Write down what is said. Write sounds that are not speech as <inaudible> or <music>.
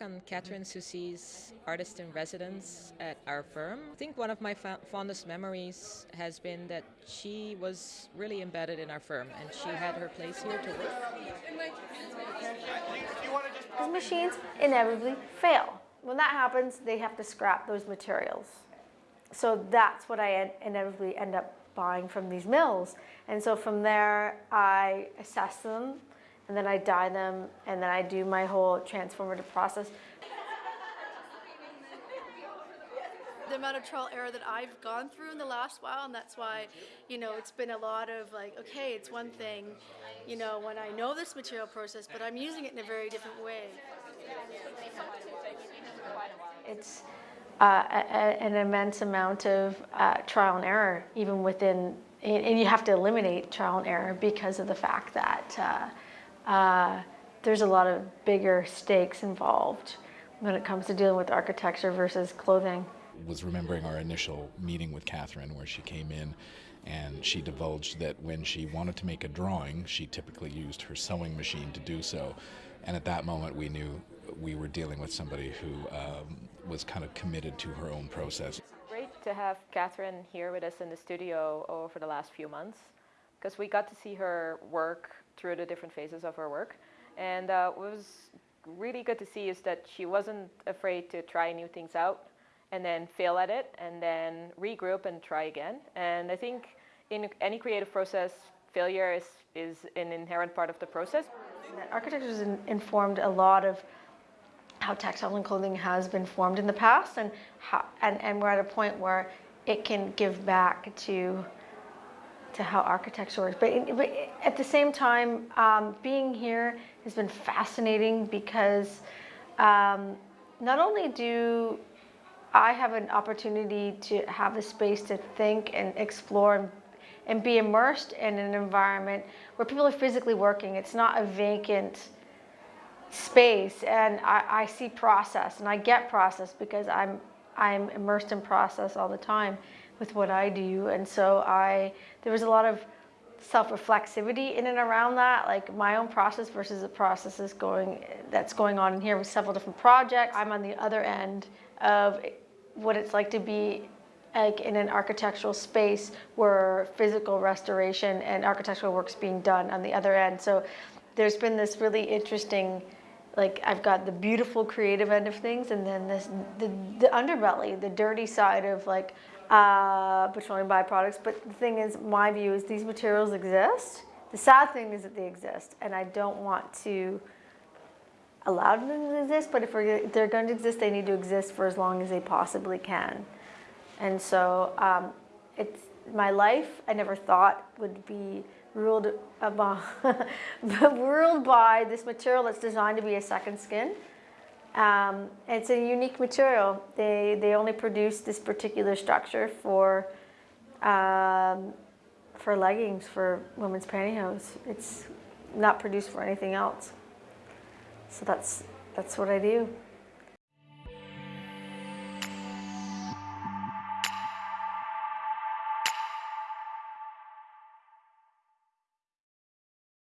on Catherine Soucy's artist in residence at our firm, I think one of my fondest memories has been that she was really embedded in our firm and she had her place here to work. These machines inevitably fail. When that happens, they have to scrap those materials. So that's what I inevitably end up buying from these mills. And so from there, I assess them, and then I dye them, and then I do my whole transformative process. the amount of trial error that I've gone through in the last while and that's why you know it's been a lot of like okay it's one thing you know when I know this material process but I'm using it in a very different way. It's uh, a, an immense amount of uh, trial and error even within and you have to eliminate trial and error because of the fact that uh, uh, there's a lot of bigger stakes involved when it comes to dealing with architecture versus clothing. Was remembering our initial meeting with Catherine where she came in and she divulged that when she wanted to make a drawing, she typically used her sewing machine to do so. And at that moment, we knew we were dealing with somebody who um, was kind of committed to her own process. Great to have Catherine here with us in the studio over the last few months because we got to see her work through the different phases of her work. And uh, what was really good to see is that she wasn't afraid to try new things out and then fail at it and then regroup and try again. And I think in any creative process, failure is, is an inherent part of the process. Architecture has informed a lot of how textile and clothing has been formed in the past and, how, and, and we're at a point where it can give back to to how architecture works. But, but at the same time, um, being here has been fascinating because um, not only do I have an opportunity to have a space to think and explore and, and be immersed in an environment where people are physically working. It's not a vacant space and I, I see process and I get process because I'm I'm immersed in process all the time with what I do. And so I, there was a lot of self-reflexivity in and around that, like my own process versus the processes going, that's going on in here with several different projects. I'm on the other end of what it's like to be like in an architectural space where physical restoration and architectural work's being done on the other end. So there's been this really interesting like I've got the beautiful creative end of things and then this the, the underbelly, the dirty side of like uh, petroleum byproducts. But the thing is, my view is these materials exist. The sad thing is that they exist and I don't want to allow them to exist, but if, if they're going to exist, they need to exist for as long as they possibly can. And so um, it's my life, I never thought would be ruled, <laughs> by, ruled by this material that's designed to be a second skin. Um, it's a unique material. They, they only produce this particular structure for, um, for leggings, for women's pantyhose. It's not produced for anything else. So that's, that's what I do.